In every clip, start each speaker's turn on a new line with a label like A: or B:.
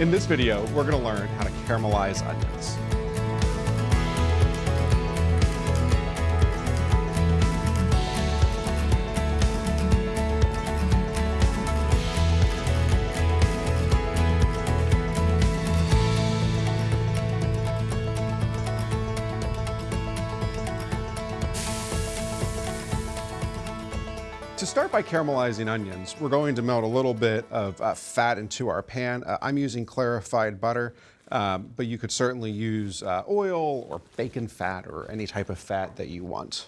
A: In this video, we're gonna learn how to caramelize onions. To start by caramelizing onions, we're going to melt a little bit of uh, fat into our pan. Uh, I'm using clarified butter, um, but you could certainly use uh, oil or bacon fat or any type of fat that you want.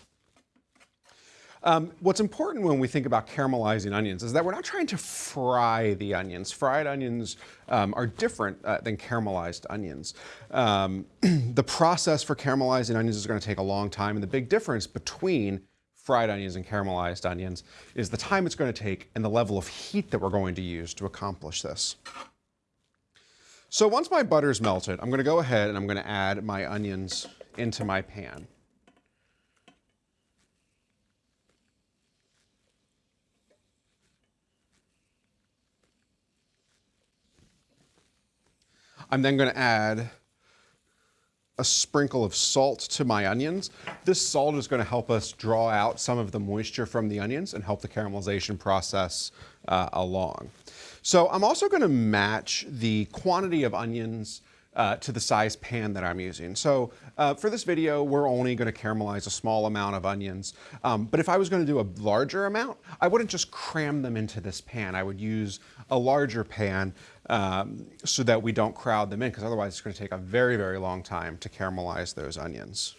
A: Um, what's important when we think about caramelizing onions is that we're not trying to fry the onions. Fried onions um, are different uh, than caramelized onions. Um, the process for caramelizing onions is going to take a long time, and the big difference between fried onions and caramelized onions is the time it's going to take and the level of heat that we're going to use to accomplish this. So once my butter's melted, I'm going to go ahead and I'm going to add my onions into my pan. I'm then going to add a sprinkle of salt to my onions. This salt is going to help us draw out some of the moisture from the onions and help the caramelization process uh, along. So I'm also going to match the quantity of onions uh, to the size pan that I'm using. So uh, for this video, we're only going to caramelize a small amount of onions. Um, but if I was going to do a larger amount, I wouldn't just cram them into this pan. I would use a larger pan um, so that we don't crowd them in, because otherwise it's going to take a very, very long time to caramelize those onions.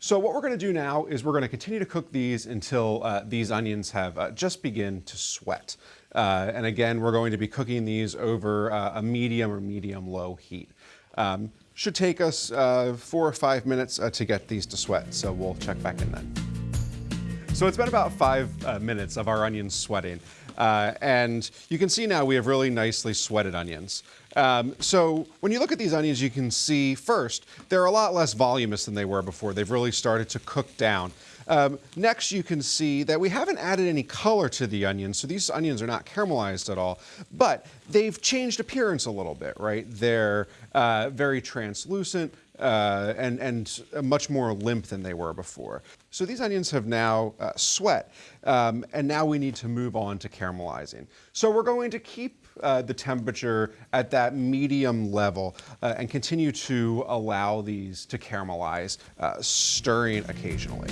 A: So what we're going to do now is we're going to continue to cook these until uh, these onions have uh, just begin to sweat. Uh, and again, we're going to be cooking these over uh, a medium or medium low heat. Um, should take us uh, four or five minutes uh, to get these to sweat, so we'll check back in then. So it's been about five uh, minutes of our onions sweating. Uh, and you can see now we have really nicely sweated onions. Um, so when you look at these onions, you can see first, they're a lot less voluminous than they were before. They've really started to cook down. Um, next, you can see that we haven't added any color to the onions, so these onions are not caramelized at all, but they've changed appearance a little bit, right? They're uh, very translucent, uh, and, and much more limp than they were before. So these onions have now uh, sweat, um, and now we need to move on to caramelizing. So we're going to keep uh, the temperature at that medium level uh, and continue to allow these to caramelize, uh, stirring occasionally.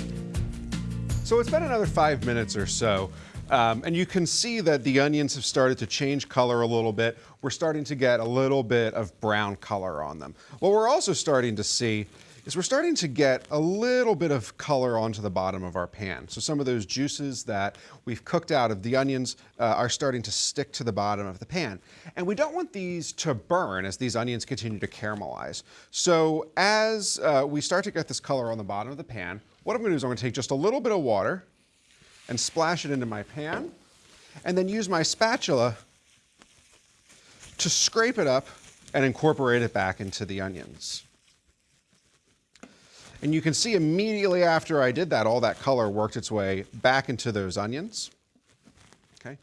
A: So it's been another five minutes or so. Um, and you can see that the onions have started to change color a little bit. We're starting to get a little bit of brown color on them. What we're also starting to see is we're starting to get a little bit of color onto the bottom of our pan. So some of those juices that we've cooked out of the onions uh, are starting to stick to the bottom of the pan. And we don't want these to burn as these onions continue to caramelize. So as uh, we start to get this color on the bottom of the pan, what I'm gonna do is I'm gonna take just a little bit of water and splash it into my pan, and then use my spatula to scrape it up and incorporate it back into the onions. And you can see immediately after I did that, all that color worked its way back into those onions. Okay,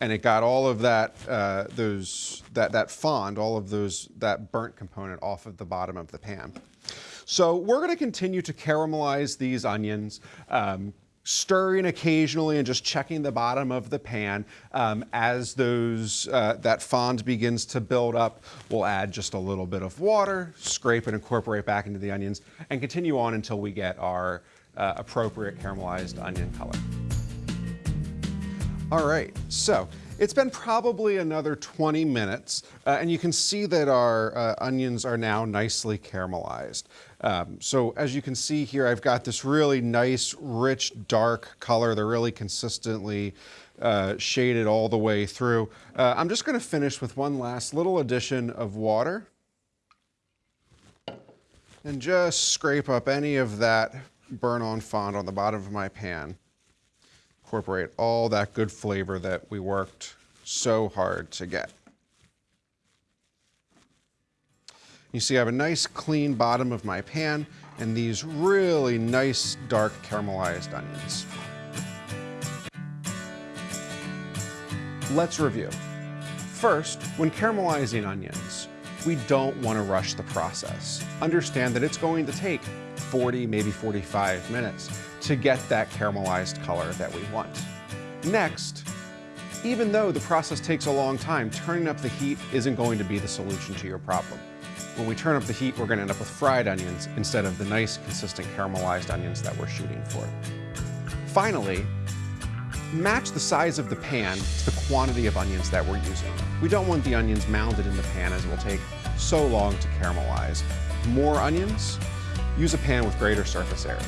A: and it got all of that uh, those that that fond, all of those that burnt component off of the bottom of the pan. So we're going to continue to caramelize these onions. Um, stirring occasionally and just checking the bottom of the pan. Um, as those uh, that fond begins to build up, we'll add just a little bit of water, scrape and incorporate back into the onions, and continue on until we get our uh, appropriate caramelized onion color. All right, so it's been probably another 20 minutes, uh, and you can see that our uh, onions are now nicely caramelized. Um, so as you can see here, I've got this really nice, rich, dark color. They're really consistently uh, shaded all the way through. Uh, I'm just gonna finish with one last little addition of water and just scrape up any of that burn-on fond on the bottom of my pan incorporate all that good flavor that we worked so hard to get. You see I have a nice clean bottom of my pan and these really nice dark caramelized onions. Let's review. First, when caramelizing onions, we don't want to rush the process. Understand that it's going to take 40, maybe 45 minutes to get that caramelized color that we want. Next, even though the process takes a long time, turning up the heat isn't going to be the solution to your problem. When we turn up the heat, we're going to end up with fried onions instead of the nice, consistent caramelized onions that we're shooting for. Finally, match the size of the pan to the quantity of onions that we're using. We don't want the onions mounded in the pan as it will take so long to caramelize. More onions, use a pan with greater surface area.